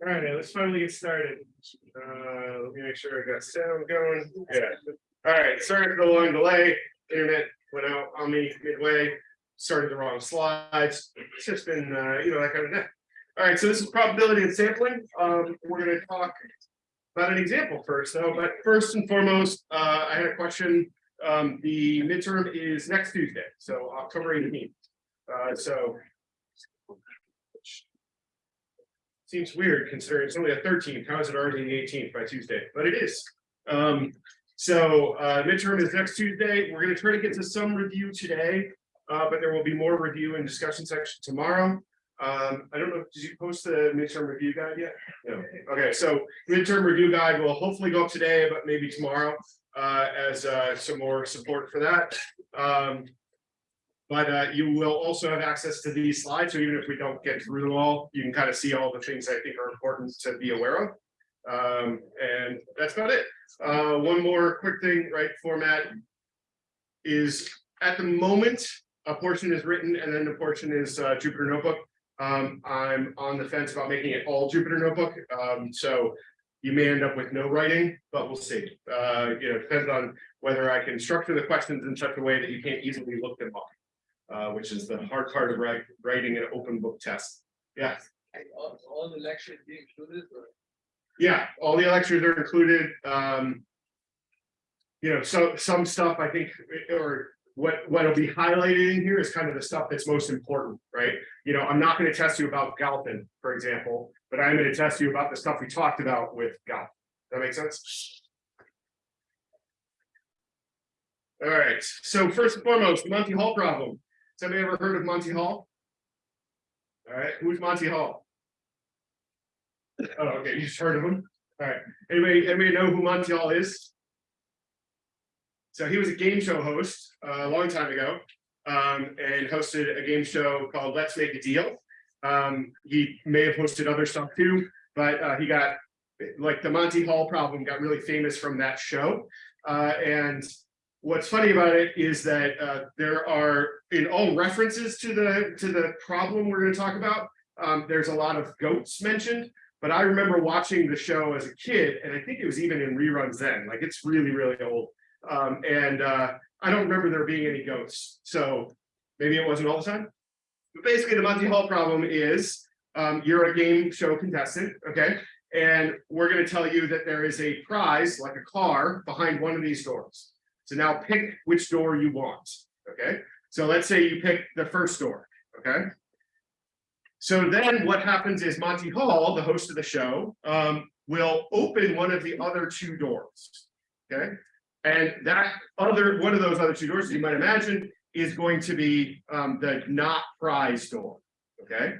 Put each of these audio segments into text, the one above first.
All right, let's finally get started. Uh, let me make sure I got sound going. Yeah. All right, sorry for the long delay. Internet went out on me midway, started the wrong slides. It's just been, uh, you know, that kind of day. All right, so this is probability and sampling. Um, we're gonna talk about an example first, though, but first and foremost, uh, I had a question. Um, the midterm is next Tuesday, so October eighteenth. Uh, so Seems weird considering it's only a thirteenth. How is it already the eighteenth by Tuesday? But it is. Um, so uh, midterm is next Tuesday. We're going to try to get to some review today, uh, but there will be more review and discussion section tomorrow. Um, I don't know, did you post the midterm review guide yet? No. Okay, so midterm review guide will hopefully go up today, but maybe tomorrow uh, as uh, some more support for that. Um, but uh, you will also have access to these slides, so even if we don't get through them all, you can kind of see all the things I think are important to be aware of. Um, and that's about it. Uh, one more quick thing, right? Format is at the moment, a portion is written and then the portion is uh, Jupyter Notebook. Um, I'm on the fence about making it all Jupyter Notebook. Um, so you may end up with no writing, but we'll see. Uh, you know, depends on whether I can structure the questions in such a way that you can't easily look them up uh, which is the hard part of write, writing an open book test. Yeah, All, all the lectures being included, or yeah, all the lectures are included. Um, you know, so some stuff I think, or what what'll be highlighted in here is kind of the stuff that's most important, right? You know, I'm not going to test you about Galton, for example, but I'm going to test you about the stuff we talked about with Galton. That makes sense? All right, so first and foremost, the Monty Hall problem. Has anybody ever heard of Monty Hall? All right, who's Monty Hall? Oh, okay, you just heard of him. All right, anybody, anybody know who Monty Hall is? So he was a game show host uh, a long time ago um, and hosted a game show called Let's Make a Deal. Um, he may have hosted other stuff too, but uh, he got like the Monty Hall problem got really famous from that show. Uh, and what's funny about it is that uh, there are in all references to the to the problem we're going to talk about um, there's a lot of goats mentioned but i remember watching the show as a kid and i think it was even in reruns then like it's really really old. Um, and uh, i don't remember there being any goats so maybe it wasn't all the time. But basically the monty hall problem is um, you're a game show contestant okay? And we're going to tell you that there is a prize like a car behind one of these doors so now pick which door you want, okay? So let's say you pick the first door, okay? So then what happens is Monty Hall, the host of the show, um, will open one of the other two doors, okay? And that other, one of those other two doors, as you might imagine, is going to be um, the not prize door, okay?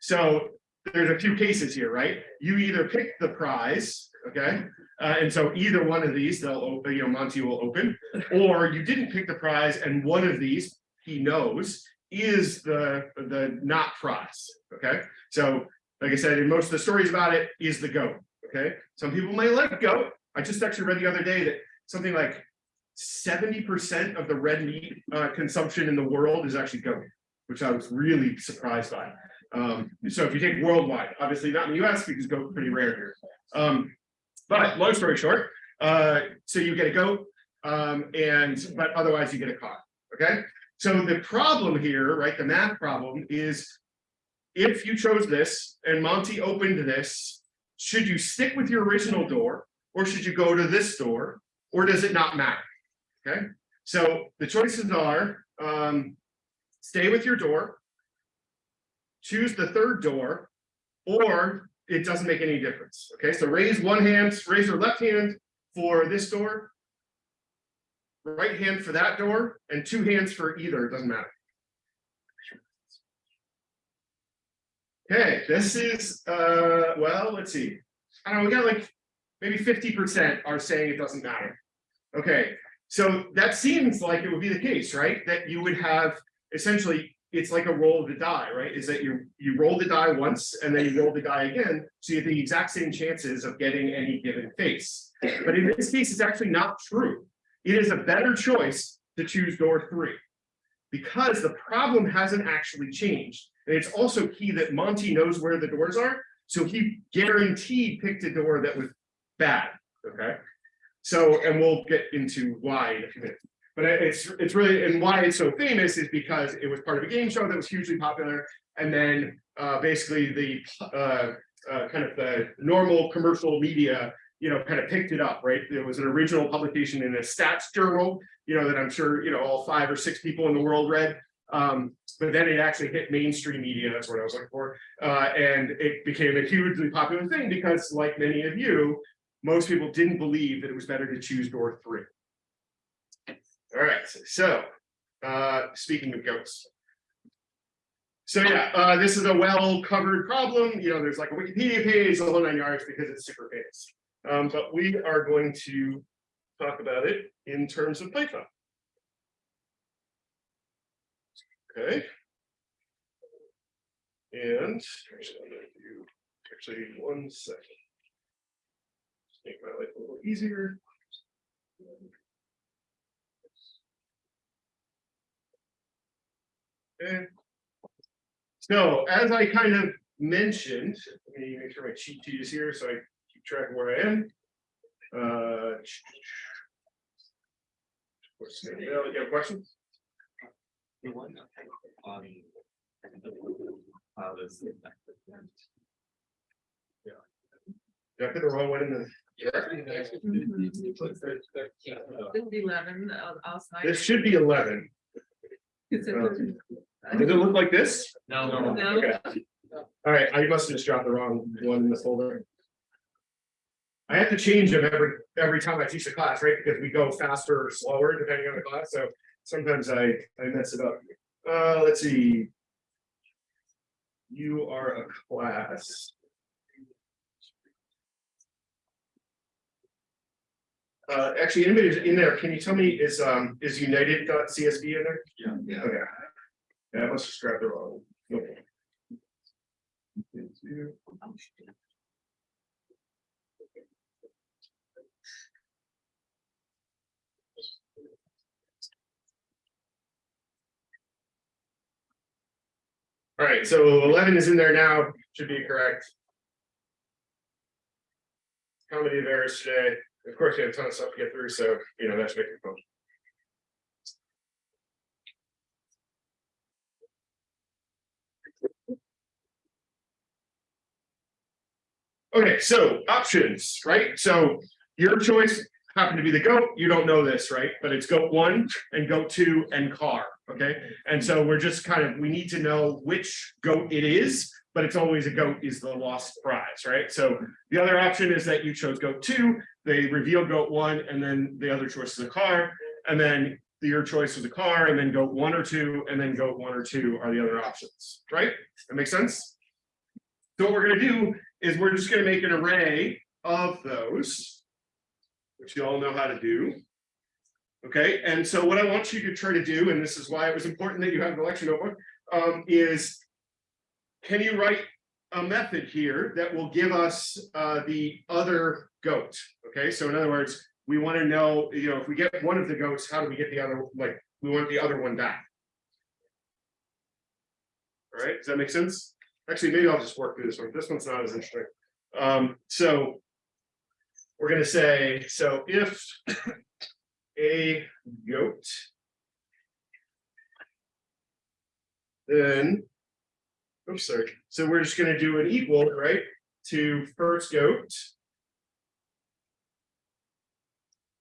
So there's a few cases here, right? You either pick the prize, okay? Uh, and so either one of these, they'll open, you know, Monty will open, or you didn't pick the prize and one of these, he knows, is the, the not prize, okay? So like I said, in most of the stories about it is the goat, okay? Some people may like goat. I just actually read the other day that something like 70% of the red meat uh, consumption in the world is actually goat, which I was really surprised by. Um, so if you take worldwide, obviously not in the US because goat pretty rare here. Um, but long story short, uh, so you get a goat, um, and but otherwise you get a car. Okay. So the problem here, right? The math problem is if you chose this and Monty opened this, should you stick with your original door or should you go to this door or does it not matter? Okay. So the choices are um, stay with your door, choose the third door, or it doesn't make any difference. Okay, so raise one hand, raise your left hand for this door, right hand for that door, and two hands for either, it doesn't matter. Okay, this is, uh, well, let's see. I don't know, we got like maybe 50% are saying it doesn't matter. Okay, so that seems like it would be the case, right? That you would have essentially it's like a roll of the die, right? Is that you you roll the die once and then you roll the die again, so you have the exact same chances of getting any given face. But in this case, it's actually not true. It is a better choice to choose door three because the problem hasn't actually changed. And it's also key that Monty knows where the doors are, so he guaranteed picked a door that was bad, okay? So, and we'll get into why in a few minutes. But it's, it's really, and why it's so famous is because it was part of a game show that was hugely popular. And then, uh, basically the, uh, uh, kind of the normal commercial media, you know, kind of picked it up, right? There was an original publication in a stats journal, you know, that I'm sure, you know, all five or six people in the world read. Um, but then it actually hit mainstream media, that's what I was looking for. Uh, and it became a hugely popular thing because like many of you, most people didn't believe that it was better to choose door three. All right, so, uh, speaking of goats. So yeah, uh, this is a well-covered problem, you know, there's like a Wikipedia page, the whole nine yards because it's super famous. Um, but we are going to talk about it in terms of Python. Okay. And actually, actually, one second. Just Make my life a little easier. Okay. So as I kind of mentioned, let me make sure my cheat sheet is here, so I keep track of where I am. Uh. what's the- You have questions? The one on. How does. Did I put the wrong one in the? It'll be eleven outside. This should be eleven. Is it- Does it look like this? No, No. no, Okay. All right, I must have just dropped the wrong one in the folder. I have to change them every, every time I teach a class, right? Because we go faster or slower depending on the class, so sometimes I, I mess it up. Uh, let's see. You are a class. Uh, actually, anybody who's in there, can you tell me, is, um, is United.csv in there? Yeah. Yeah. Okay. Yeah, I must have grabbed the wrong. one. Okay. All right, so eleven is in there now, should be correct. How many of errors today? Of course, we have a ton of stuff to get through, so, you know, that's making fun. Okay, so options, right? So your choice happened to be the goat. You don't know this, right? But it's goat one and goat two and car. Okay. And so we're just kind of, we need to know which goat it is, but it's always a goat is the lost prize, right? So the other option is that you chose goat two, they reveal goat one, and then the other choice is a car, and then your choice was a car, and then goat one or two, and then goat one or two are the other options, right? That makes sense? So what we're gonna do is we're just gonna make an array of those, which you all know how to do. Okay, and so what I want you to try to do, and this is why it was important that you have the lecture notebook, um, is can you write a method here that will give us uh, the other goat? Okay, so in other words, we want to know, you know, if we get one of the goats, how do we get the other, like, we want the other one back. All right, does that make sense? Actually, maybe I'll just work through this one. This one's not as interesting. Um, so we're gonna say, so if a goat then oops, sorry. So we're just gonna do an equal, right, to first goat.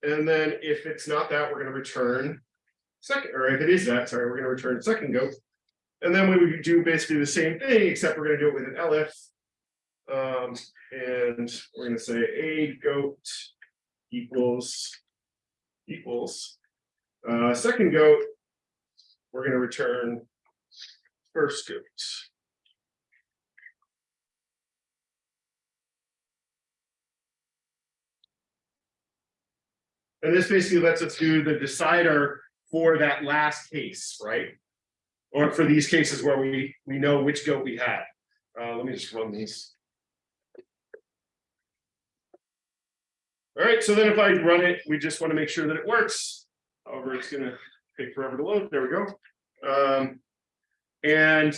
And then if it's not that, we're gonna return second, or if it is that, sorry, we're gonna return second goat. And then we would do basically the same thing, except we're gonna do it with an elif. Um, and we're gonna say a goat equals equals uh, second goat. We're gonna return first goat. And this basically lets us do the decider for that last case, right? Or for these cases where we, we know which goat we had. Uh, let me just run these. All right, so then if I run it, we just want to make sure that it works. However, it's gonna take forever to load. There we go. Um, and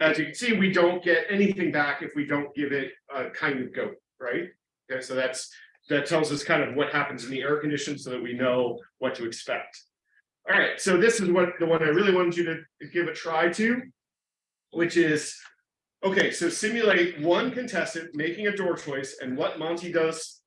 as you can see, we don't get anything back if we don't give it a kind of go, right? Okay, so that's, that tells us kind of what happens in the air condition so that we know what to expect. All right, so this is what the one I really wanted you to give a try to, which is, okay, so simulate one contestant making a door choice and what Monty does.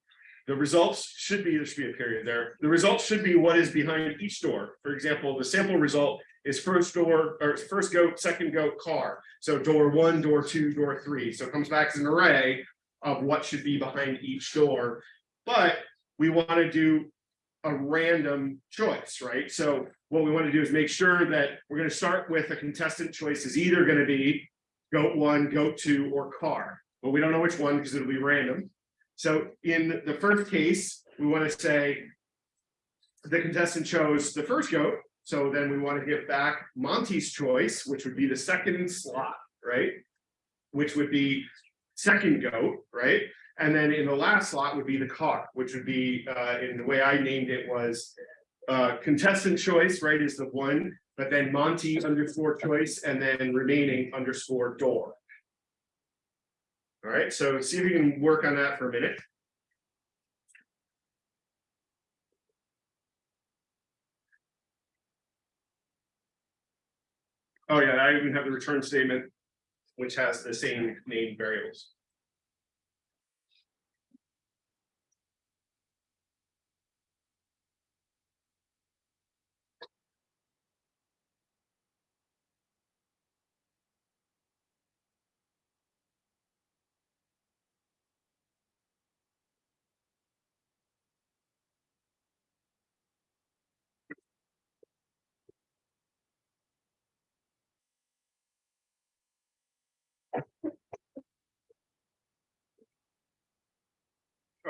The results should be, there should be a period there. The results should be what is behind each door. For example, the sample result is first door or first goat, second goat car. So door one, door two, door three. So it comes back as an array of what should be behind each door. But we want to do a random choice, right? So what we want to do is make sure that we're going to start with a contestant choice is either going to be goat one, goat two, or car. But we don't know which one because it'll be random. So in the first case, we want to say the contestant chose the first goat. So then we want to give back Monty's choice, which would be the second slot, right? Which would be second goat, right? And then in the last slot would be the car, which would be, uh, in the way I named it was uh, contestant choice, right, is the one, but then Monty underscore choice and then remaining underscore door. All right, so see if you can work on that for a minute. Oh yeah, I even have the return statement, which has the same named variables.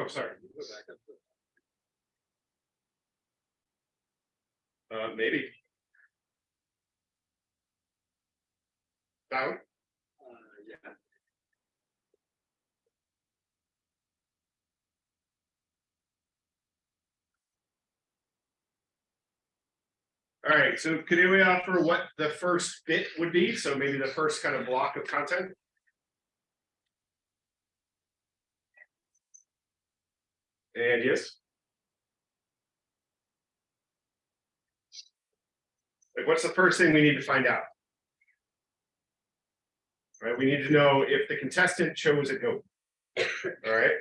Oh, sorry. Uh, maybe. Down? Uh, yeah. All right, so could anybody offer what the first bit would be? So maybe the first kind of block of content? And yes? Like, what's the first thing we need to find out? Right, we need to know if the contestant chose a goat. All right,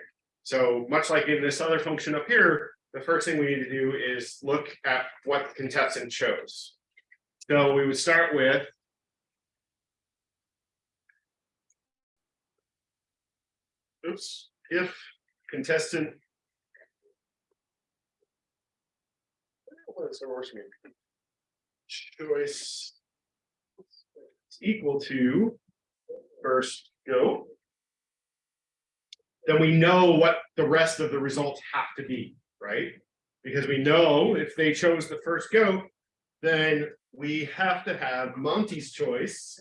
so much like in this other function up here, the first thing we need to do is look at what the contestant chose. So we would start with. Oops, if contestant. The worst mean? Choice. is Equal to first go. Then we know what the rest of the results have to be right? Because we know if they chose the first goat, then we have to have Monty's choice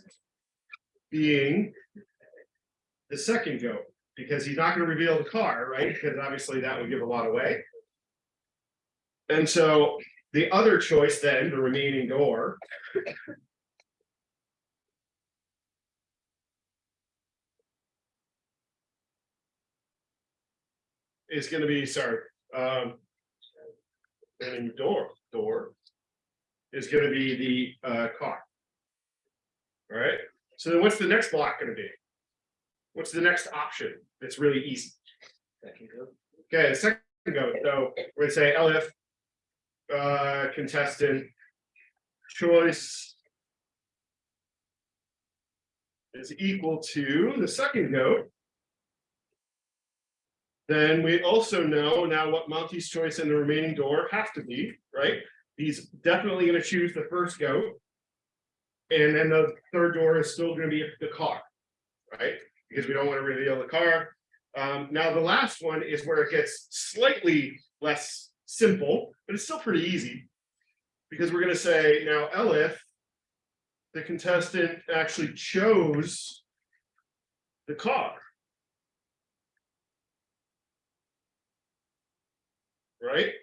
being the second goat, because he's not going to reveal the car, right? Because obviously that would give a lot away. And so the other choice then, the remaining door. Is going to be, sorry, um. And door, door. Is gonna be the uh car. All right, so then what's the next block gonna be? What's the next option? That's really easy. Second go. Okay, the second go, so we're gonna say elif. Uh, contestant. Choice. Is equal to the second goat. Then we also know now what Monty's choice and the remaining door have to be, right? He's definitely gonna choose the first goat. And then the third door is still gonna be the car, right? Because we don't want to reveal the car. Um, now the last one is where it gets slightly less simple, but it's still pretty easy. Because we're gonna say now Elif. The contestant actually chose. The car. right?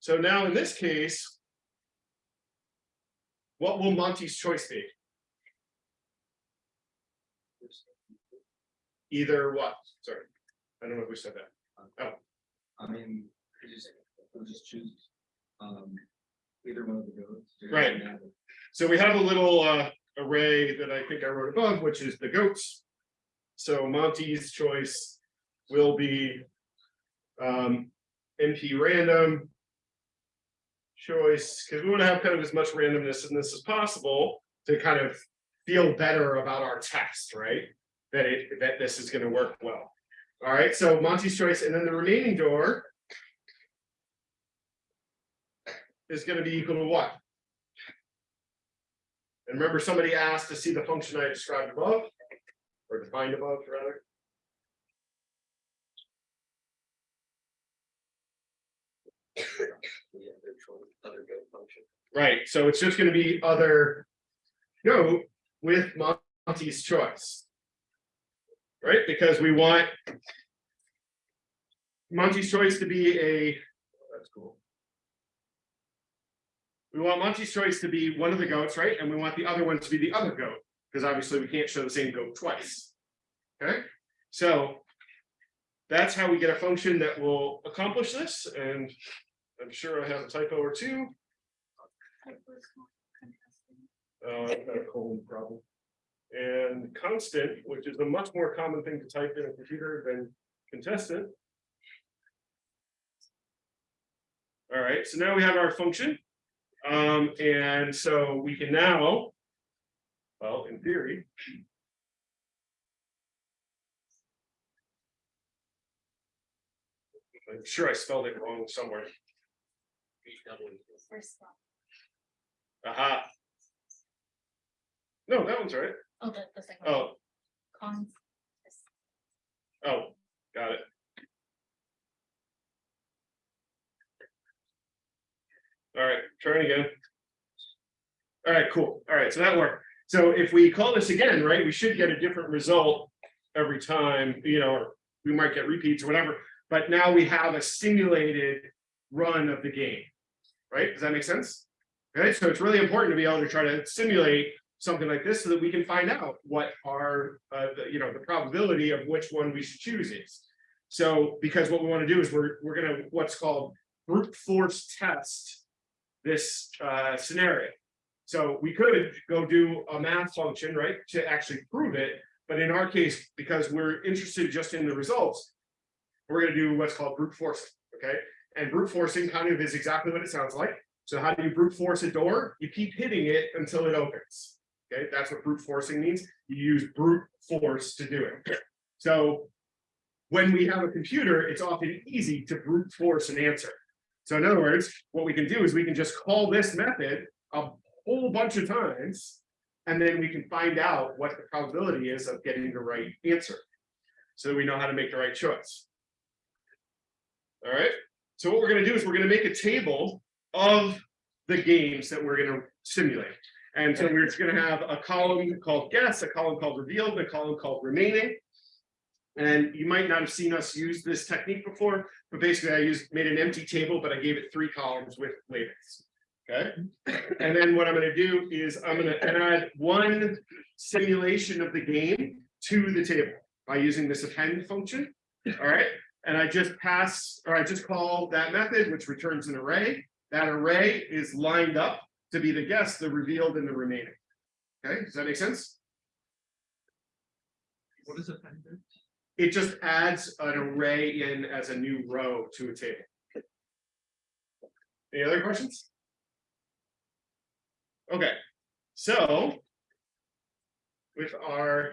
So now in this case. what will Monty's choice be? Either what? Sorry, I don't know if we said that. Oh. I mean, we'll just choose, um, either one of the goats. Right. So we have a little uh array that I think I wrote above, which is the goats. So Monty's choice will be um NP random. Choice, because we want to have kind of as much randomness in this as possible to kind of feel better about our test, right? That it, that this is gonna work well. All right, so Monty's choice, and then the remaining door. Is gonna be equal to what? And remember, somebody asked to see the function I described above, or defined above, rather. Right, so it's just gonna be other. Goat with Monty's choice. Right, because we want. Monty's choice to be a, oh, that's cool. We want Monty's choice to be one of the goats, right? And we want the other one to be the other goat, because obviously we can't show the same goat twice. Okay, so. That's how we get a function that will accomplish this, and I'm sure I have a typo or two. Uh, I've got a colon problem. And constant, which is a much more common thing to type in a computer than contestant. All right, so now we have our function. Um, and so we can now. Well, in theory. I'm sure I spelled it wrong somewhere. First one. Aha. No, that one's right. Oh, the, the second. one. Oh, Cons. oh, got it. All right, trying again. All right, cool. All right, so that worked. So if we call this again, right, we should get a different result every time, you know, or we might get repeats or whatever, but now we have a simulated run of the game. Right? Does that make sense? Okay, so it's really important to be able to try to simulate something like this so that we can find out what our, uh, the, you know, the probability of which one we should choose is. So, because what we want to do is we're, we're gonna, what's called brute force test this, uh, scenario. So we could go do a math function, right, to actually prove it, but in our case, because we're interested just in the results, we're gonna do what's called brute forcing, okay? And brute forcing kind of is exactly what it sounds like. So how do you brute force a door? You keep hitting it until it opens. Okay, that's what brute forcing means. You use brute force to do it. So when we have a computer, it's often easy to brute force an answer. So in other words, what we can do is we can just call this method a whole bunch of times, and then we can find out what the probability is of getting the right answer. So that we know how to make the right choice. All right, so what we're gonna do is we're gonna make a table of the games that we're gonna simulate. And so we're just gonna have a column called guess, a column called revealed, a column called remaining. And you might not have seen us use this technique before, but basically I used, made an empty table, but I gave it three columns with labels. Okay, mm-hmm. and then what I'm gonna do is I'm gonna add one simulation of the game to the table by using this append function. All right, and I just pass, or I just call that method, which returns an array. That array is lined up to be the guess, the revealed and the remaining. Okay, does that make sense? What is appended? It just adds an array in as a new row to a table. Any other questions? Okay, so. With our.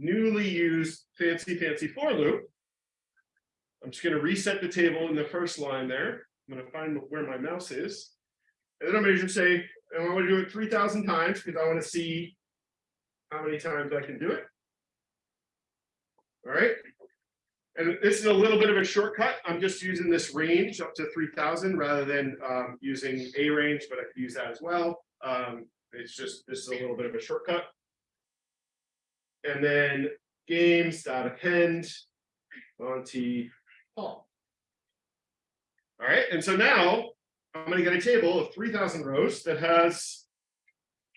Newly used fancy fancy for loop. I'm just gonna reset the table in the first line there. I'm gonna find where my mouse is. And then I'm gonna just say, I wanna do it three thousand times because I wanna see. How many times I can do it. All right. And this is a little bit of a shortcut. I'm just using this range up to three thousand rather than um, using a range, but I could use that as well. Um, it's just, this is a little bit of a shortcut. And then games dot append Monty Hall. All right, and so now I'm gonna get a table of three thousand rows that has.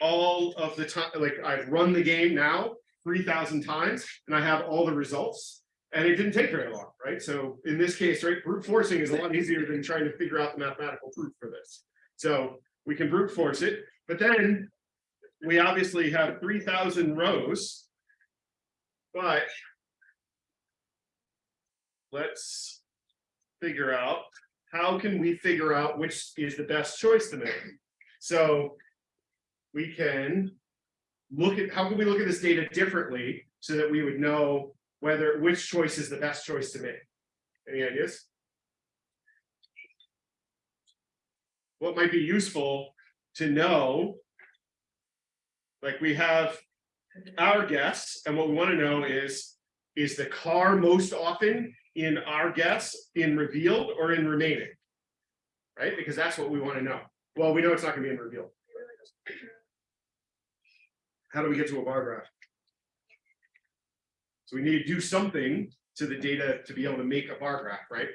All of the time, like I've run the game now three thousand times and I have all the results. And it didn't take very long, right? So in this case, right, brute forcing is a lot easier than trying to figure out the mathematical proof for this. So we can brute force it, but then. We obviously have three thousand rows. But. Let's figure out, how can we figure out which is the best choice to make? So we can look at, how can we look at this data differently so that we would know whether, which choice is the best choice to make? Any ideas? What might be useful to know? Like we have our guess, and what we want to know is, is the car most often in our guess in revealed or in remaining? Right, because that's what we want to know. Well, we know it's not gonna be in revealed. How do we get to a bar graph? So we need to do something to the data to be able to make a bar graph, right?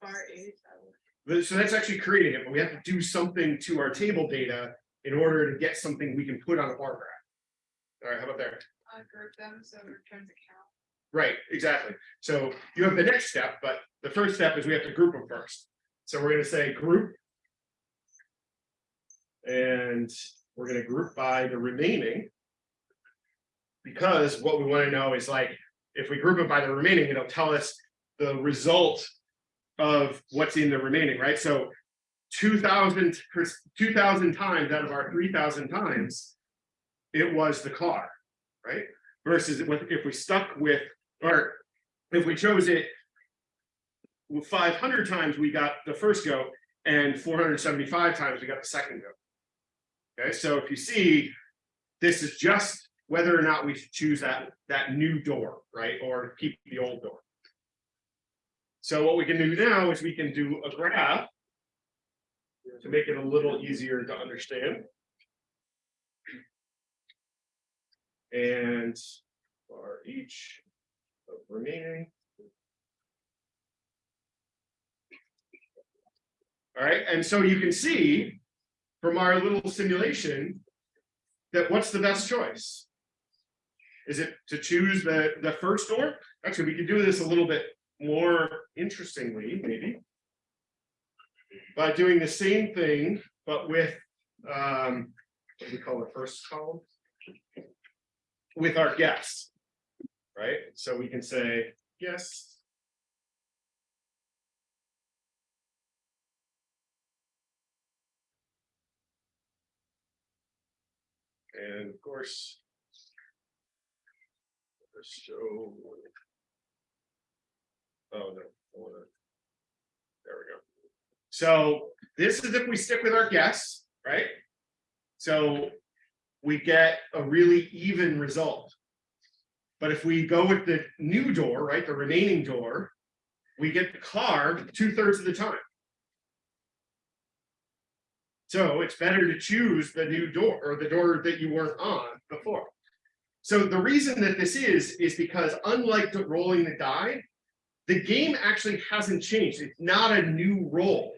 Bar. So that's actually creating it, but we have to do something to our table data in order to get something we can put on a bar graph. All right, how about there? group them, so it returns account. Right, exactly. So you have the next step, but the first step is we have to group them first. So we're gonna say group. And we're gonna group by the remaining. Because what we wanna know is like, if we group it by the remaining, it'll tell us the result. Of what's in the remaining, right? So. Two thousand, two thousand times out of our three thousand times. It was the car, right? Versus if we stuck with, or if we chose it. Five hundred times we got the first go and four hundred seventy-five times we got the second go. Okay, so if you see, this is just whether or not we should choose that, that new door, right, or keep the old door. So what we can do now is we can do a graph. To make it a little easier to understand. And for each of remaining. All right, and so you can see from our little simulation that what's the best choice? Is it to choose the, the first door? Actually, we could do this a little bit more interestingly, maybe. By doing the same thing, but with, um, what do we call the first column? With our guess. Right, so we can say, yes. And of course. show. Oh, no. There we go. So this is if we stick with our guess, right? So we get a really even result. But if we go with the new door, right, the remaining door, we get the car two thirds of the time. So it's better to choose the new door or the door that you weren't on before. So the reason that this is, is because unlike the rolling the die, the game actually hasn't changed. It's not a new roll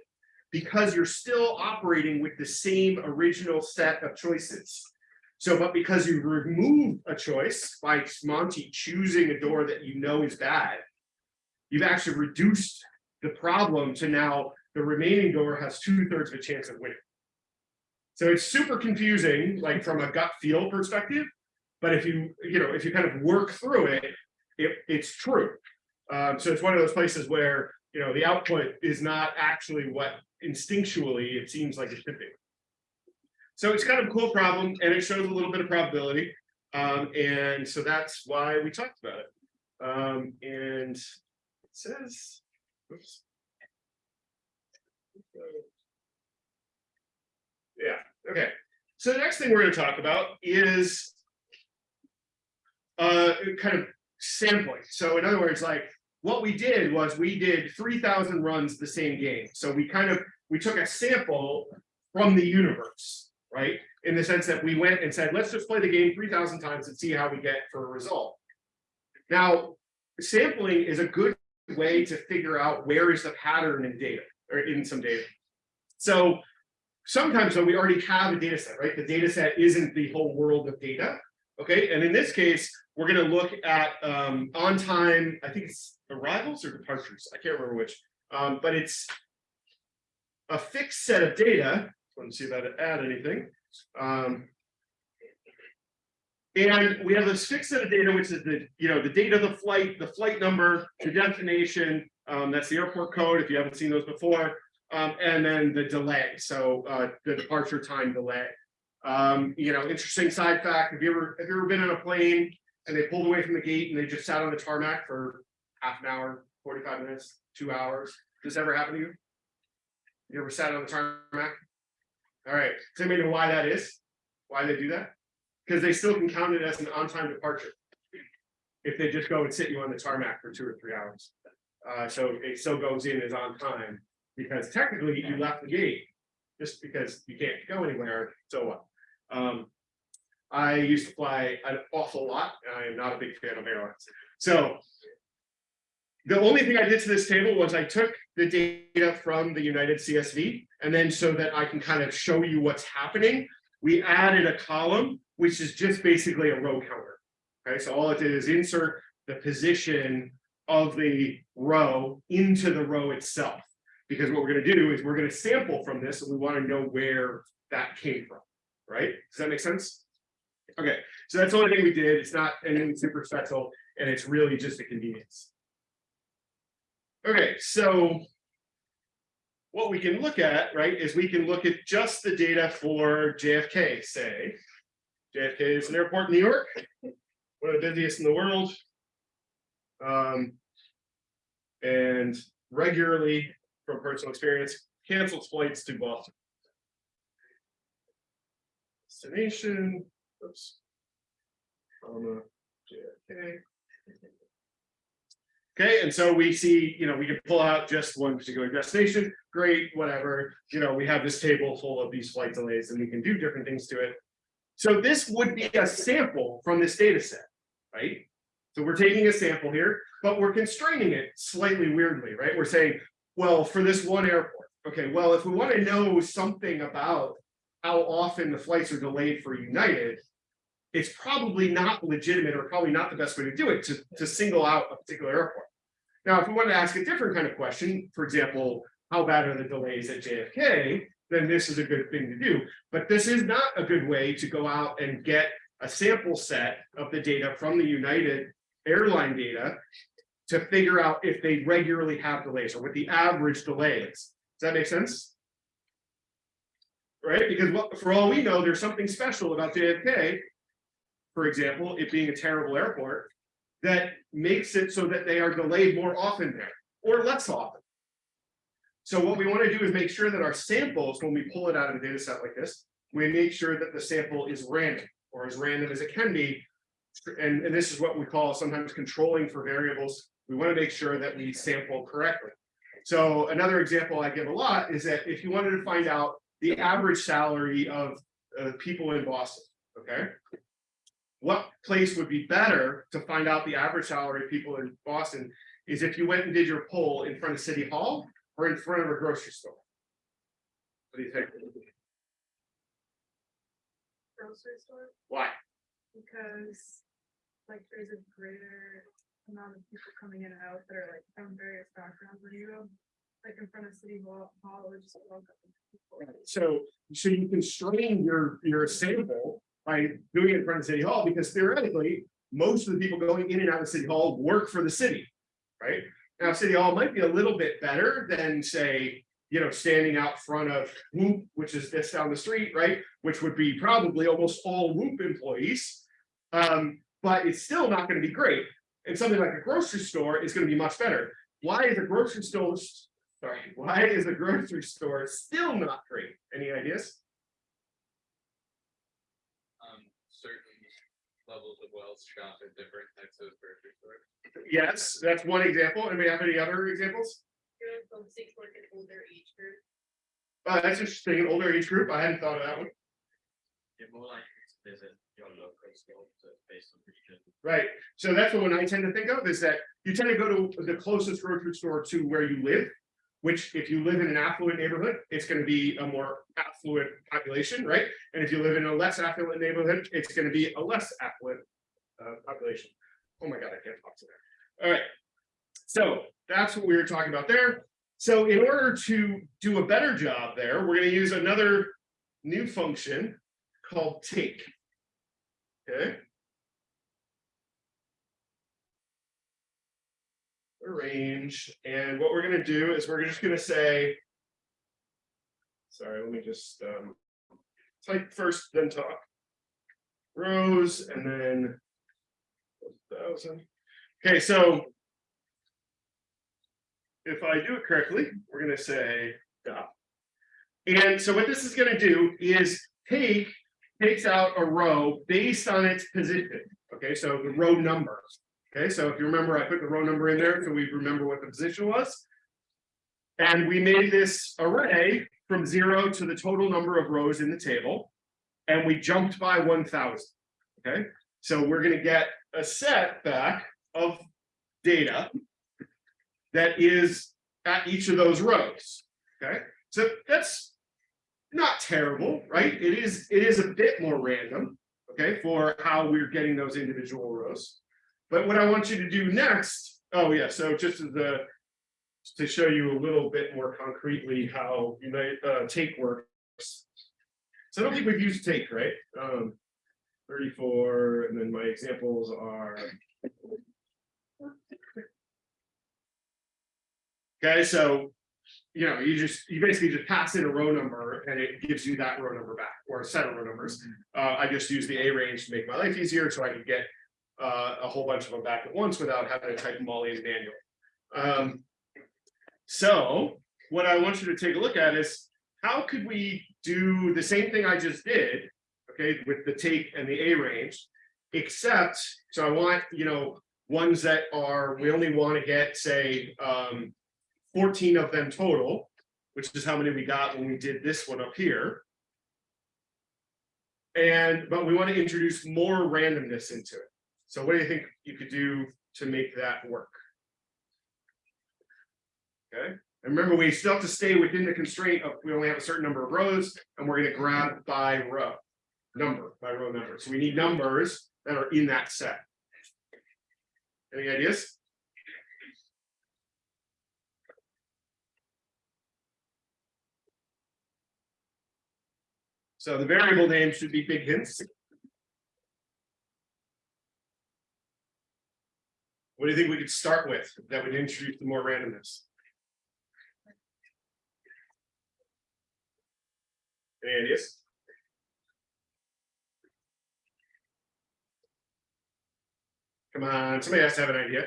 because you're still operating with the same original set of choices. So, but because you remove a choice by Monty choosing a door that you know is bad, you've actually reduced the problem to now the remaining door has two thirds of a chance of winning. So it's super confusing, like from a gut feel perspective. But if you, you know, if you kind of work through it, it, it's true. Um, so it's one of those places where, you know, the output is not actually what instinctually it seems like it should be. So it's kind of a cool problem and it shows a little bit of probability. Um, and so that's why we talked about it. Um, and it says, oops. Yeah, okay. So the next thing we're gonna talk about is uh, kind of sampling. So in other words, like what we did was we did three thousand runs the same game. So we kind of, we took a sample from the universe, right? In the sense that we went and said, let's just play the game three thousand times and see how we get for a result. Now, sampling is a good way to figure out where is the pattern in data or in some data. So sometimes though, we already have a data set, right? The data set isn't the whole world of data. Okay, and in this case, we're gonna look at um on time, I think it's arrivals or departures, I can't remember which, um, but it's a fixed set of data. Let me see if I add anything. Um, and we have this fixed set of data, which is the, you know, the date of the flight, the flight number, the destination, um, that's the airport code, if you haven't seen those before. Um, and then the delay, so, uh, the departure time delay. Um, you know, interesting side fact, have you ever, have you ever been on a plane and they pulled away from the gate and they just sat on the tarmac for half an hour, forty-five minutes, two hours? Does this ever happen to you? You ever sat on the tarmac? All right, does anybody know why that is? Why they do that? Because they still can count it as an on-time departure. If they just go and sit you on the tarmac for two or three hours. Uh, so it still goes in as on time, because technically you left the gate. Just because you can't go anywhere, so what? Um. I used to fly an awful lot, and I am not a big fan of airlines, so. The only thing I did to this table was I took the data from the United CSV, and then so that I can kind of show you what's happening. We added a column, which is just basically a row counter. Okay, so all it did is insert the position of the row into the row itself. Because what we're gonna do is we're gonna sample from this, and we wanna know where that came from, right? Does that make sense? Okay, so that's the only thing we did. It's not anything super special, and it's really just a convenience. Okay, so. What we can look at, right, is we can look at just the data for JFK, say. JFK is an airport in New York, one of the busiest in the world. Um. And regularly, from personal experience, cancels flights to Boston. Destination, oops. Comma, JFK. Okay, and so we see, you know, we can pull out just one particular destination, great, whatever, you know, we have this table full of these flight delays and we can do different things to it. So this would be a sample from this data set, right? So we're taking a sample here, but we're constraining it slightly weirdly, right? We're saying, well, for this one airport, okay, well, if we want to know something about how often the flights are delayed for United, it's probably not legitimate or probably not the best way to do it to, to single out a particular airport. Now, if we want to ask a different kind of question, for example, how bad are the delays at JFK? Then this is a good thing to do. But this is not a good way to go out and get a sample set of the data from the United airline data to figure out if they regularly have delays or what the average delay is. Does that make sense? Right, because what, for all we know, there's something special about JFK for example, it being a terrible airport, that makes it so that they are delayed more often there, or less often. So what we want to do is make sure that our samples, when we pull it out of a data set like this, we make sure that the sample is random, or as random as it can be. And, and this is what we call sometimes controlling for variables. We want to make sure that we sample correctly. So another example I give a lot is that if you wanted to find out the average salary of uh, people in Boston, okay? what place would be better to find out the average salary of people in Boston is if you went and did your poll in front of City Hall or in front of a grocery store. What do you think? Grocery store, Why? because like there's a greater amount of people coming in and out that are like from various backgrounds when you go. Like in front of city hall, hall, or just. So, so you constrain your, your sample by doing it in front of City Hall, because theoretically, most of the people going in and out of City Hall work for the city, right? Now, City Hall might be a little bit better than, say, you know, standing out front of Whoop, which is this down the street, right? Which would be probably almost all Whoop employees. Um, but it's still not gonna be great. And something like a grocery store is gonna be much better. Why is a grocery store, sorry, why is a grocery store still not great? Any ideas? um, certain levels of wealth shop at different types of grocery stores. Yes, that's one example. Anybody have any other examples? Good folks, they work in older age group. Uh, that's interesting, an older age group. I hadn't thought of that one. Yeah, more like visit to based on region. Right, so that's one I tend to think of, is that you tend to go to the closest grocery store to where you live. Which if you live in an affluent neighborhood, it's gonna be a more affluent population, right? And if you live in a less affluent neighborhood, it's gonna be a less affluent uh population. Oh my god, I can't talk to that. Alright. So that's what we were talking about there. So in order to do a better job there, we're gonna use another new function called take. Okay. Arrange, and what we're gonna do is we're just gonna say. Sorry, let me just um. Type first, then talk. Rows and then. Thousand. Okay, so. If I do it correctly, we're gonna say dot. And so what this is gonna do is take takes out a row based on its position. Okay, so the row number. Okay, so if you remember, I put the row number in there, so we remember what the position was. And we made this array from zero to the total number of rows in the table. And we jumped by one thousand. Okay, so we're gonna get a set back of data. That is at each of those rows. Okay, so that's not terrible, right? It is, it is a bit more random, okay, for how we're getting those individual rows. But what I want you to do next, oh yeah, so just as to show you a little bit more concretely how Unite, uh, take works. So I don't think we've used take, right? Um, thirty-four, and then my examples are. Okay, so you know, you just, you basically just pass in a row number and it gives you that row number back or a set of row numbers. Uh, I just use the arange to make my life easier so I can get uh, a whole bunch of them back at once without having to type them all in manually. Um, so what I want you to take a look at is how could we do the same thing I just did, okay, with the take and the arange, except, so I want, you know, ones that are, we only want to get, say, um, 14 of them total, which is how many we got when we did this one up here. And, but we want to introduce more randomness into it. So what do you think you could do to make that work? Okay, and remember, we still have to stay within the constraint of, we only have a certain number of rows, and we're gonna grab by row. Number, by row number, so we need numbers that are in that set. Any ideas? So the variable name should be big hints. What do you think we could start with that would introduce the more randomness? Any ideas? Come on, somebody has to have an idea.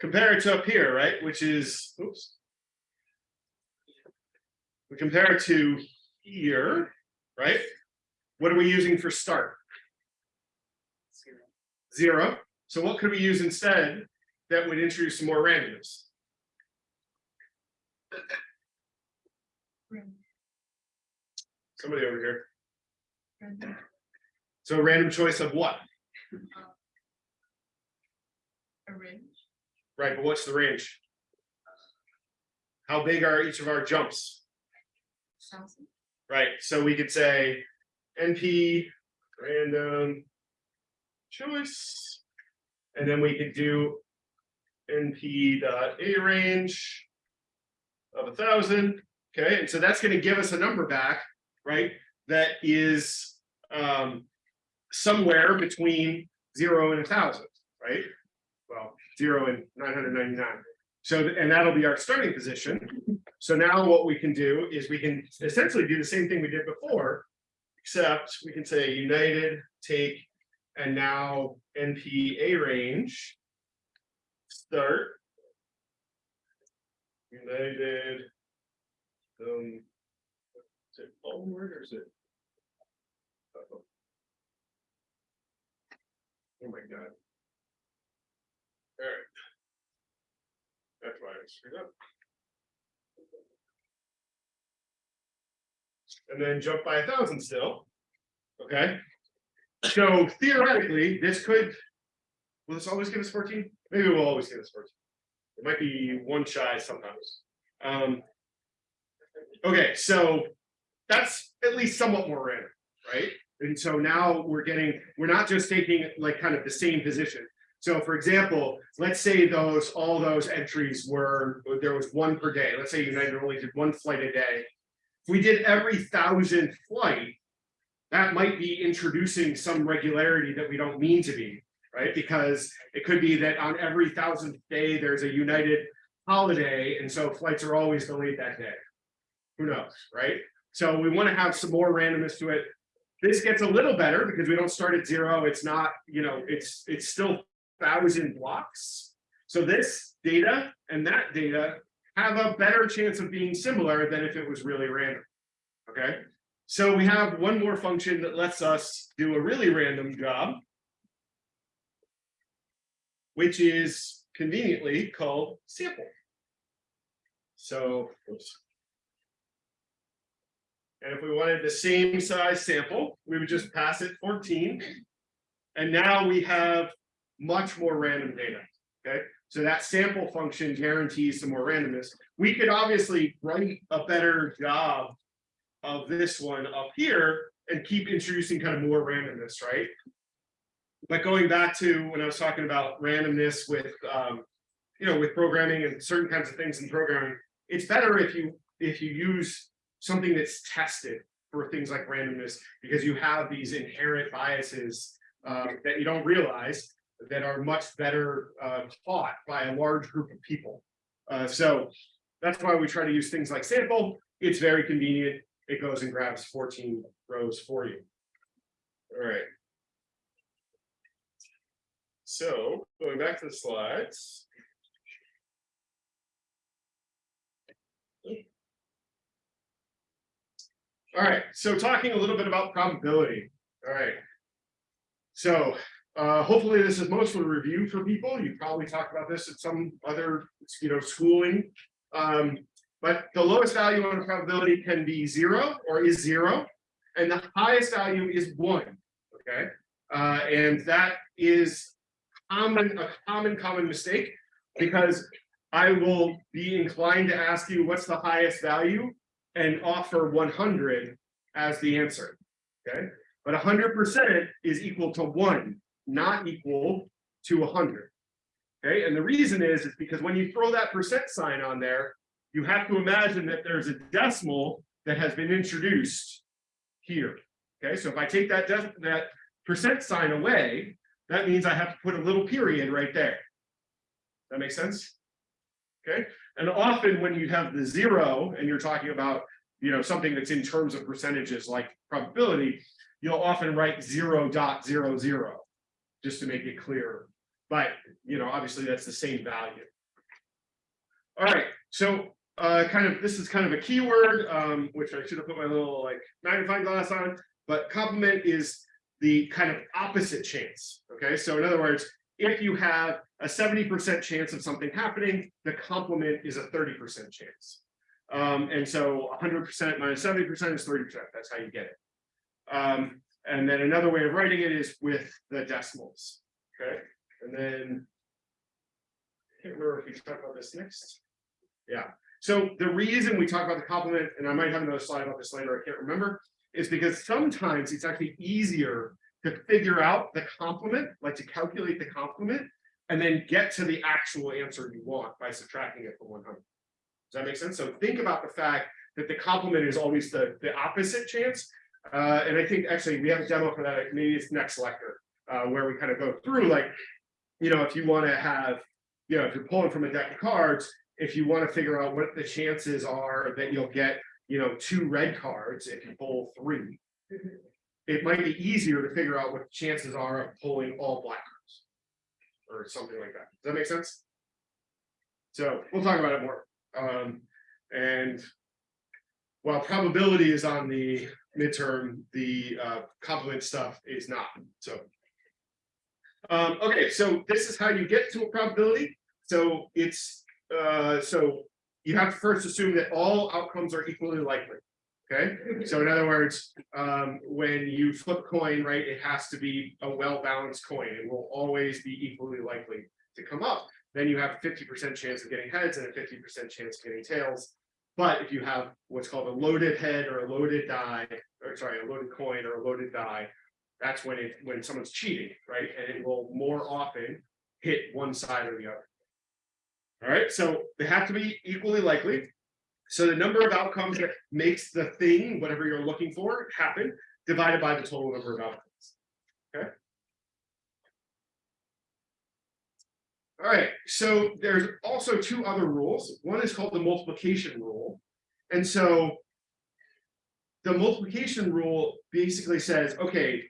Compare it to up here, right, which is, oops. We compare it to here, right? What are we using for start? Zero. So what could we use instead that would introduce some more randomness? Somebody over here. So random choice of what? A range. Right, but what's the range? How big are each of our jumps? Thousand. Right, so we could say NP random choice. And then we could do NP dot arange of a thousand, okay, and so that's gonna give us a number back, right? That is um somewhere between zero and a thousand, right? Well, zero and nine hundred ninety-nine. So, and that'll be our starting position. So now what we can do is we can essentially do the same thing we did before. Except we can say united, take, and now NP arange. Start. United. Um. Is it word or is it? Uh-oh. Oh my god. All right. That's why I screwed up. And then jump by a thousand still. Okay? So theoretically, this could. Will this always give us fourteen? Maybe it will always give us fourteen. It might be one shy sometimes. Um. Okay, so that's at least somewhat more random, right? And so now we're getting, we're not just taking like kind of the same position. So for example, let's say those, all those entries were, there was one per day. Let's say United only did one flight a day. If we did every thousand flight, that might be introducing some regularity that we don't mean to be, right? Because it could be that on every thousandth day, there's a United holiday, and so flights are always delayed that day. Who knows, right? So we want to have some more randomness to it. This gets a little better because we don't start at zero. It's not, you know, it's it's still thousand blocks. So this data and that data have a better chance of being similar than if it was really random. Okay, so we have one more function that lets us do a really random job, which is conveniently called sample. So, oops. And if we wanted the same size sample, we would just pass it 14. And now we have much more random data. Okay, so that sample function guarantees some more randomness. We could obviously write a better job of this one up here and keep introducing kind of more randomness, right? But going back to when I was talking about randomness with, um, you know, with programming and certain kinds of things in programming, it's better if you if you use something that's tested for things like randomness because you have these inherent biases uh, that you don't realize that are much better uh, taught by a large group of people. Uh, so that's why we try to use things like sample. It's very convenient. It goes and grabs 14 rows for you. All right. So going back to the slides. All right, so talking a little bit about probability. All right. So uh, hopefully this is mostly review for people. You probably talked about this at some other, you know, schooling. Um, but the lowest value on probability can be zero or is zero, and the highest value is one. Okay, uh, and that is common a common common mistake because I will be inclined to ask you what's the highest value and offer 100 as the answer. Okay, but 100% is equal to one, not equal to 100. Okay, and the reason is is because when you throw that percent sign on there, you have to imagine that there's a decimal that has been introduced here. Okay, so if I take that that percent sign away, that means I have to put a little period right there. That makes sense? Okay, and often when you have the zero and you're talking about you know something that's in terms of percentages like probability, you'll often write 0.00 just to make it clear. But you know, obviously that's the same value. All right, so uh, kind of this is kind of a keyword, um, which I should have put my little like magnifying glass on, but complement is the kind of opposite chance. Okay, so in other words, if you have a 70% chance of something happening, the complement is a 30% chance. Um, and so 100% minus 70% is 30%. That's how you get it. Um, and then another way of writing it is with the decimals. Okay, and then I can't remember if we talk about this next. Yeah. So the reason we talk about the complement, and I might have another slide about this later, I can't remember, is because sometimes it's actually easier to figure out the complement, like to calculate the complement, and then get to the actual answer you want by subtracting it from 100. Does that make sense? So think about the fact that the complement is always the, the opposite chance. Uh, and I think actually we have a demo for that, maybe it's next lecture, uh, where we kind of go through like, you know, if you want to have, you know, if you're pulling from a deck of cards, if you want to figure out what the chances are that you'll get, you know, two red cards if you pull three, it might be easier to figure out what the chances are of pulling all black cards or something like that. Does that make sense? So we'll talk about it more. Um, and while probability is on the midterm, the uh, complement stuff is not. So, um, okay, so this is how you get to a probability. So it's uh, so you have to first assume that all outcomes are equally likely. Okay, so in other words, um, when you flip a coin, right, it has to be a well-balanced coin. It will always be equally likely to come up. Then you have a fifty percent chance of getting heads and a fifty percent chance of getting tails. But if you have what's called a loaded head or a loaded die, or sorry, a loaded coin or a loaded die, that's when it, when someone's cheating, right? And it will more often hit one side or the other. All right, so they have to be equally likely. So the number of outcomes that makes the thing, whatever you're looking for, happen, divided by the total number of outcomes. Okay. All right, so there's also two other rules. One is called the multiplication rule. And so the multiplication rule basically says, okay,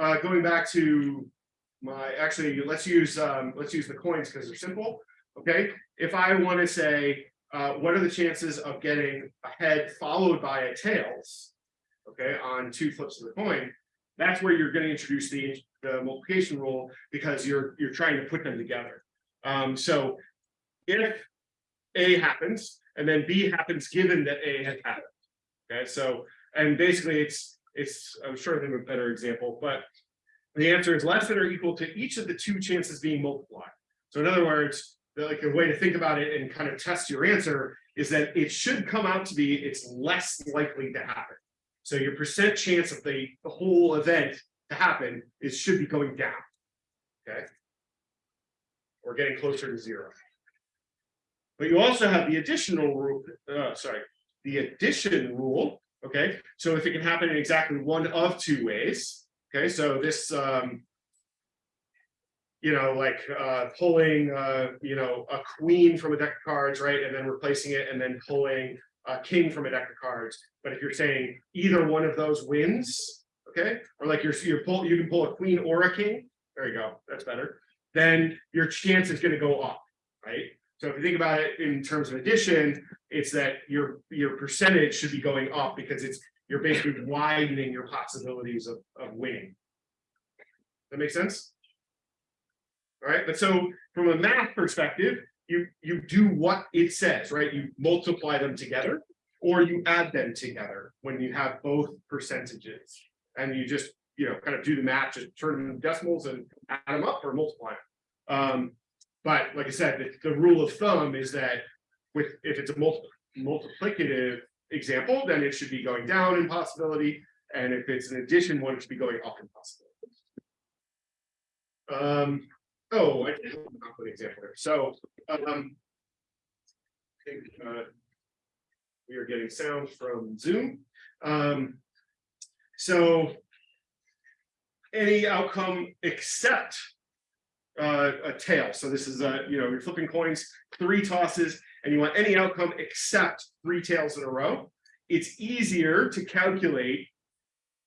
uh, going back to my, actually, let's use, um, let's use the coins because they're simple. Okay, if I want to say, uh, what are the chances of getting a head followed by a tails? Okay, on two flips of the coin, that's where you're going to introduce the, the multiplication rule because you're, you're trying to put them together. Um, so if A happens and then B happens given that A has happened. Okay, so, and basically it's, it's, I'm sure of a better example, but the answer is less than or equal to each of the two chances being multiplied. So in other words, the, like a way to think about it and kind of test your answer is that it should come out to be it's less likely to happen. So your percent chance of the, the whole event to happen is should be going down. Okay. Or getting closer to zero. But you also have the additional rule, uh, sorry, the addition rule. Okay, so if it can happen in exactly one of two ways. Okay, so this um, you know, like uh, pulling, uh, you know, a queen from a deck of cards, right, and then replacing it, and then pulling a king from a deck of cards. But if you're saying either one of those wins, okay, or like you're you pull, you can pull a queen or a king. There you go, that's better. Then your chance is going to go up, right? So if you think about it in terms of addition, it's that your your percentage should be going up because it's you're basically widening your possibilities of, of winning. That makes sense? All right, but so from a math perspective, you you do what it says, right? You multiply them together or you add them together when you have both percentages. And you just, you know, kind of do the math, just turn them decimals and add them up or multiply them. Um, but like I said, the, the rule of thumb is that with if it's a multi multiplicative example, then it should be going down in possibility. And if it's an addition one, it should be going up in possibility. Um, Oh, I did have an example here. So, um. I think, uh. We are getting sound from Zoom. Um. So. Any outcome except. Uh, a tail. So this is a, you know, you're flipping coins, three tosses, and you want any outcome except three tails in a row. It's easier to calculate.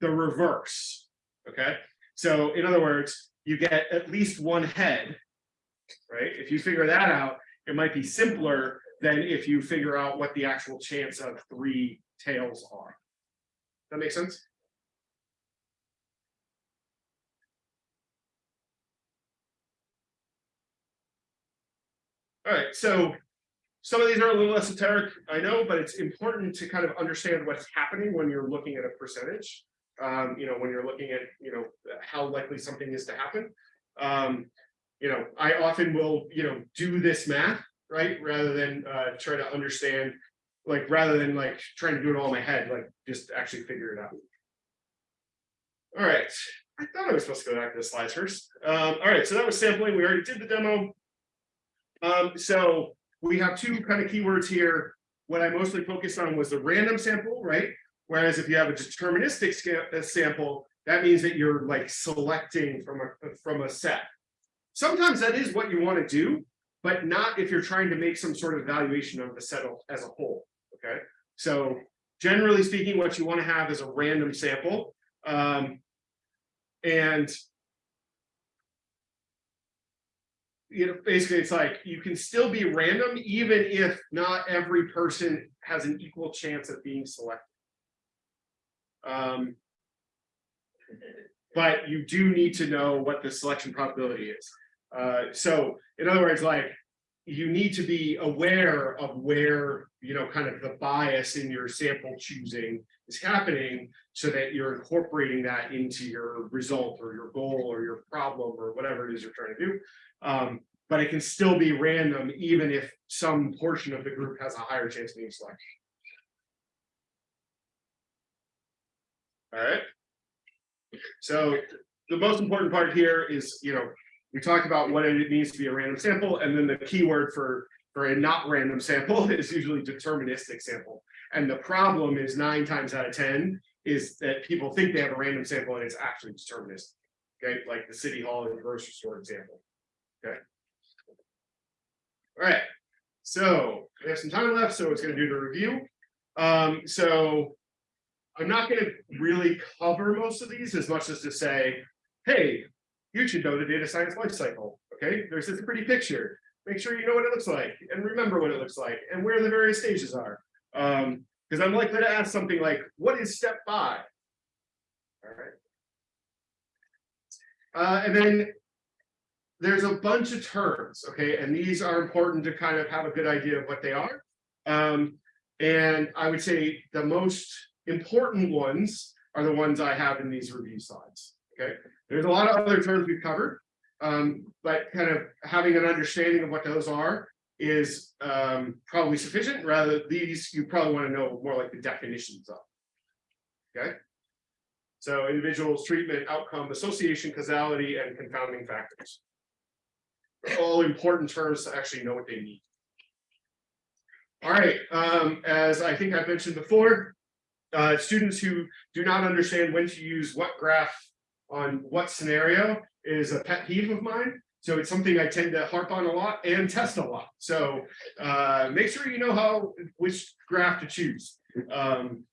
The reverse. Okay, so in other words, you get at least one head, right? If you figure that out, it might be simpler than if you figure out what the actual chance of three tails are. That makes sense? All right, so some of these are a little esoteric, I know, but it's important to kind of understand what's happening when you're looking at a percentage um, you know, when you're looking at, you know, how likely something is to happen. Um, you know, I often will, you know, do this math, right, rather than uh, try to understand, like, rather than like trying to do it all in my head, like, just actually figure it out. All right, I thought I was supposed to go back to the slides first. Um, all right, so that was sampling. We already did the demo. Um, so we have two kind of keywords here. What I mostly focused on was the random sample, right? Whereas if you have a deterministic uh, sample, that means that you're like selecting from a from a set. Sometimes that is what you want to do, but not if you're trying to make some sort of evaluation of the set as a whole. Okay, so generally speaking, what you want to have is a random sample, um, and you know, basically it's like you can still be random even if not every person has an equal chance of being selected. Um, but you do need to know what the selection probability is. Uh, so in other words, like you need to be aware of where you know, kind of the bias in your sample choosing is happening so that you're incorporating that into your result or your goal or your problem or whatever it is you're trying to do. Um, but it can still be random even if some portion of the group has a higher chance of being selected. All right. So the most important part here is, you know, we talked about what it means to be a random sample, and then the keyword for for a not random sample is usually deterministic sample. And the problem is nine times out of 10 is that people think they have a random sample and it's actually deterministic. Okay, like the city hall and grocery store example. Okay. All right, so we have some time left, so it's going to do the review. Um, so I'm not going to really cover most of these as much as to say, hey, you should know the data science life cycle. Okay, there's this pretty picture. Make sure you know what it looks like and remember what it looks like and where the various stages are. Um, because I'm likely to ask something like, what is step five? All right. Uh, and then there's a bunch of terms, okay, and these are important to kind of have a good idea of what they are. Um, and I would say the most important ones are the ones I have in these review slides. Okay, there's a lot of other terms we've covered, um, but kind of having an understanding of what those are is um, probably sufficient. Rather, these you probably want to know more like the definitions of. Okay, so individuals, treatment, outcome, association, causality, and confounding factors. All important terms to actually know what they mean. All right, um, as I think I've mentioned before, uh, students who do not understand when to use what graph on what scenario is a pet peeve of mine. So it's something I tend to harp on a lot and test a lot. So uh, make sure you know how which graph to choose. Um,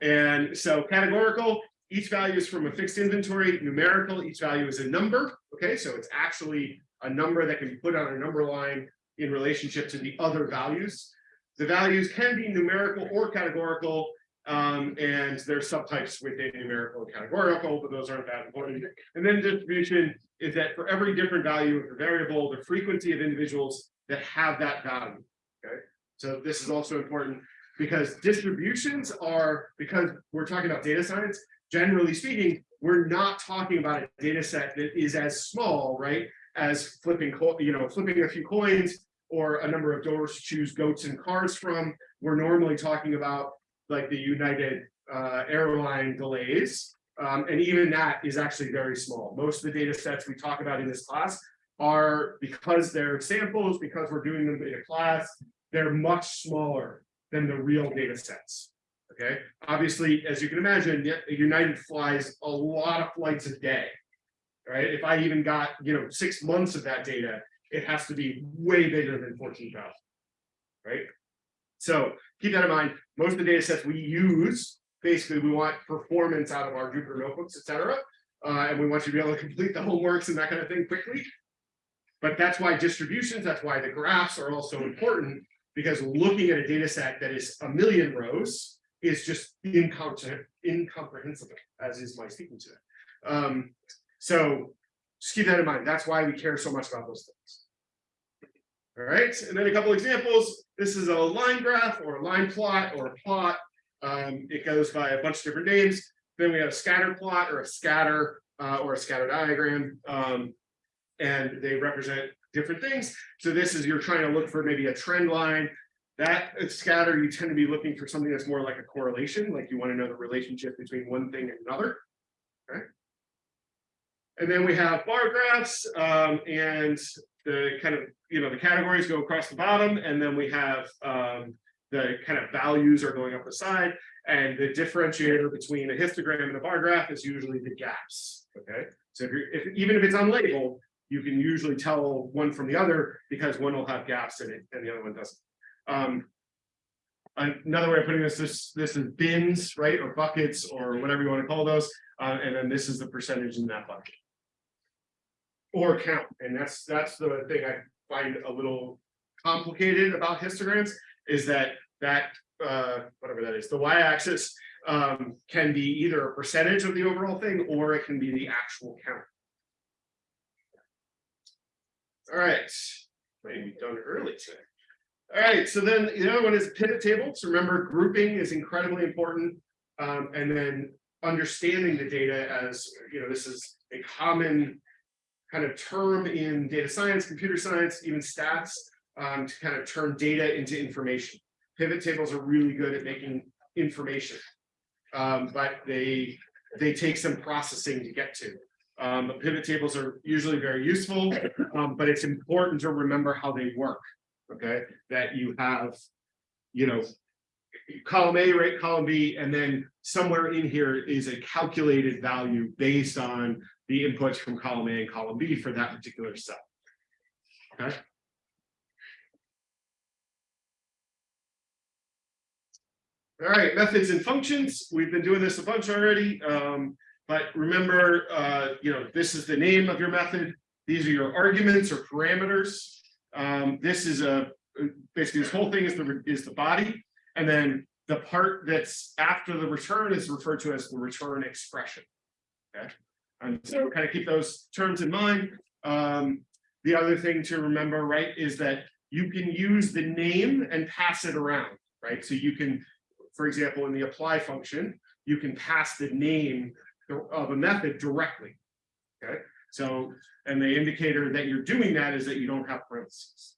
and so categorical, each value is from a fixed inventory. Numerical, each value is a number. Okay, so it's actually a number that can be put on a number line in relationship to the other values. The values can be numerical or categorical, um, and there's subtypes within numerical and categorical, but those aren't that important. And then distribution is that for every different value of the variable, the frequency of individuals that have that value. Okay, so this is also important because distributions are because we're talking about data science. Generally speaking, we're not talking about a data set that is as small, right, as flipping, you know, flipping a few coins or a number of doors to choose goats and cars from. We're normally talking about like the United uh, airline delays. Um, and even that is actually very small. Most of the data sets we talk about in this class are because they're samples, because we're doing them in a class, they're much smaller than the real data sets. Okay, obviously, as you can imagine, United flies a lot of flights a day. Right. If I even got, you know, six months of that data, it has to be way bigger than 14,000. Right. So keep that in mind. Most of the data sets we use, basically, we want performance out of our Jupyter notebooks, et cetera. Uh, and we want you to be able to complete the homeworks and that kind of thing quickly. But that's why distributions, that's why the graphs are also important, because looking at a data set that is a million rows is just incomprehensible, as is my speaking to it. Um, so just keep that in mind. That's why we care so much about those things. All right, and then a couple examples. This is a line graph or a line plot or a plot. Um, it goes by a bunch of different names. Then we have a scatter plot or a scatter uh, or a scatter diagram. Um, and they represent different things. So this is you're trying to look for maybe a trend line. That scatter, you tend to be looking for something that's more like a correlation, like you want to know the relationship between one thing and another. Okay. And then we have bar graphs um, and the kind of, you know, the categories go across the bottom, and then we have um, the kind of values are going up the side, and the differentiator between a histogram and a bar graph is usually the gaps, okay? So if you're, if, even if it's unlabeled, you can usually tell one from the other because one will have gaps in it and the other one doesn't. Um, another way of putting this, this, this is bins, right, or buckets, or whatever you want to call those, uh, and then this is the percentage in that bucket or count. And that's that's the thing I find a little complicated about histograms is that that uh, whatever that is, the y-axis um, can be either a percentage of the overall thing or it can be the actual count. All right, maybe done early today. All right, so then the other one is pivot tables. Remember, grouping is incredibly important. Um, and then understanding the data as, you know, this is a common kind of term in data science, computer science, even stats, um, to kind of turn data into information. Pivot tables are really good at making information. Um, but they, they take some processing to get to. Um, but pivot tables are usually very useful, um, but it's important to remember how they work. Okay, that you have, you know, column A, right, column B, and then somewhere in here is a calculated value based on the inputs from column A and column B for that particular cell. Okay. All right, methods and functions. We've been doing this a bunch already. Um, but remember, uh, you know, this is the name of your method. These are your arguments or parameters. Um, this is a basically this whole thing is the is the body, and then the part that's after the return is referred to as the return expression. Okay, and so kind of keep those terms in mind. Um, the other thing to remember, right, is that you can use the name and pass it around, right? So you can, for example, in the apply function, you can pass the name of a method directly. Okay, so and the indicator that you're doing that is that you don't have parentheses.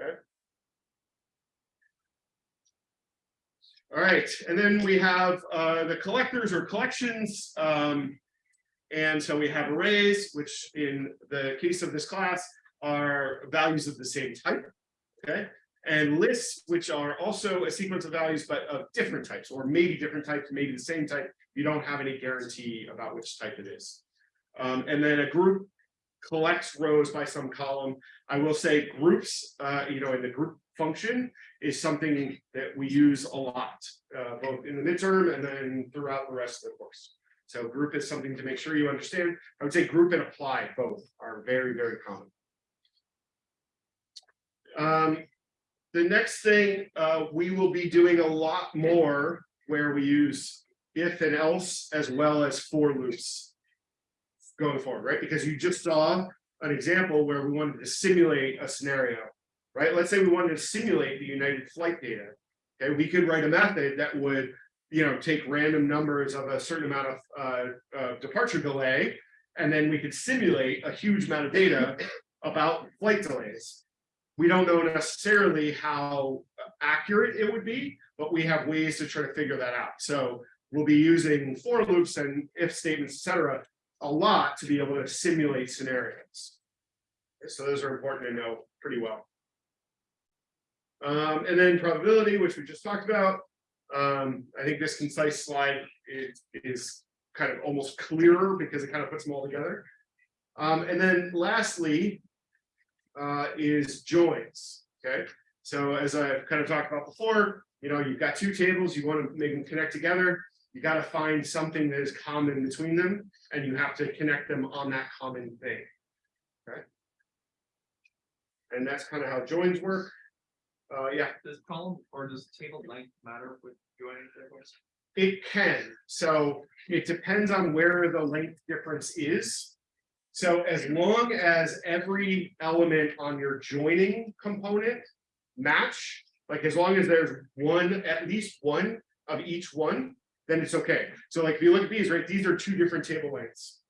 Okay. All right, and then we have uh, the collectors or collections. Um, and so we have arrays, which in the case of this class are values of the same type. Okay, and lists, which are also a sequence of values, but of different types, or maybe different types, maybe the same type. You don't have any guarantee about which type it is. Um, and then a group collects rows by some column. I will say groups, uh, you know, in the group function is something that we use a lot, uh, both in the midterm and then throughout the rest of the course. So group is something to make sure you understand. I would say group and apply both are very, very common. Um, the next thing uh, we will be doing a lot more where we use if and else as well as for loops going forward, right? Because you just saw an example where we wanted to simulate a scenario, right? Let's say we wanted to simulate the United flight data. Okay, we could write a method that would, you know, take random numbers of a certain amount of uh, uh, departure delay, and then we could simulate a huge amount of data about flight delays. We don't know necessarily how accurate it would be, but we have ways to try to figure that out. So we'll be using for loops and if statements, etc., a lot to be able to simulate scenarios. So those are important to know pretty well. Um, and then probability, which we just talked about. Um, I think this concise slide is, is kind of almost clearer because it kind of puts them all together. Um, and then lastly, uh, is joins. Okay, so as I've kind of talked about before, you know, you've got two tables, you want to make them connect together. You got to find something that is common between them, and you have to connect them on that common thing. Okay. And that's kind of how joins work. Uh, yeah, Does column or does table length matter with joining tables? it can. So it depends on where the length difference is. So as long as every element on your joining component match, like as long as there's one, at least one of each one, then it's okay. So like if you look at these, right, these are two different table lengths.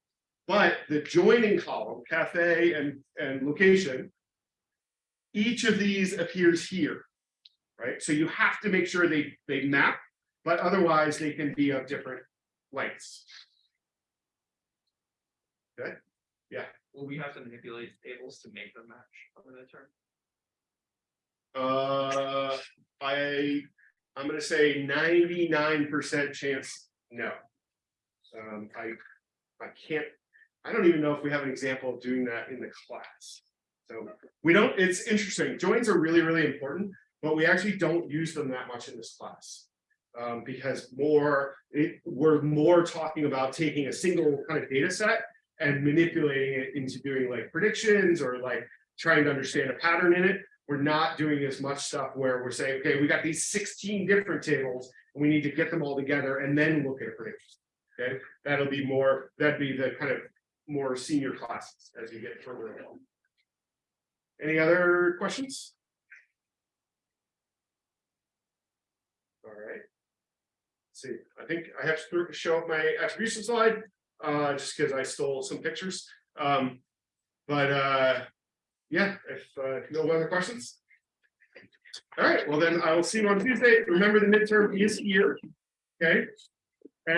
But the joining column, cafe and, and location, each of these appears here, right? So you have to make sure they, they map, but otherwise they can be of different lengths. Okay, yeah. Will we have to manipulate tables to make them match over the term? Uh, I, I'm gonna say ninety-nine percent chance, no. Um, I, I can't, I don't even know if we have an example of doing that in the class. So we don't, it's interesting, joins are really, really important, but we actually don't use them that much in this class. Um, because more, it, we're more talking about taking a single kind of data set and manipulating it into doing like predictions or like trying to understand a pattern in it. We're not doing as much stuff where we're saying, okay, we got these 16 different tables and we need to get them all together and then look at a prediction. Okay, that'll be more, that'd be the kind of more senior classes as you get further along. Any other questions? All right. Let's see, I think I have to show up my attribution slide uh, just because I stole some pictures. Um, but uh, yeah, if, uh, no other questions. All right, well then I will see you on Tuesday. Remember the midterm is here. Okay,